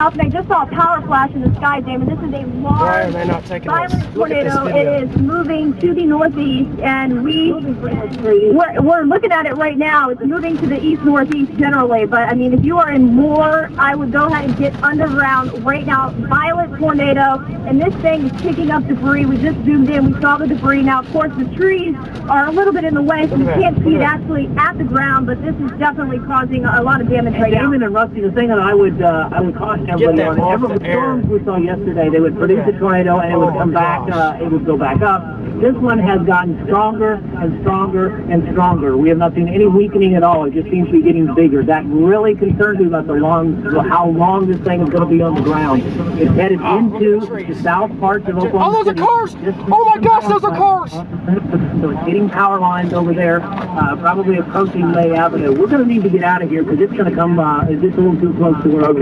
And I just saw a power flash in the sky, Damon. This is a large, Why are they not violent this? Look at this tornado. It is moving to the northeast, and we we're, we're looking at it right now. It's moving to the east northeast generally, but I mean, if you are in Moore, I would go ahead and get underground right now. Violent tornado, and this thing is picking up debris. We just zoomed in. We saw the debris. Now, of course, the trees are a little bit in the way, so you Look at that. can't see it actually at the ground. But this is definitely causing a lot of damage right now. Damon and Rusty, the thing that I would uh, I would caution everybody on, off every the air. storms we saw yesterday, they would produce a tornado and it would Oh, come back, uh, it would go back up. This one has gotten stronger and stronger and stronger. We have not seen any weakening at all. It just seems to be getting bigger. That really concerns me about the long, how long this thing is going to be on the ground. It's headed into the the south parts of Oklahoma Oh, those are City. cars! Oh my gosh, those are cars! So it's hitting power lines over there, uh, probably approaching May Avenue. We're going to need to get out of here because it's going to come, uh, it's just a little too close to where Okay.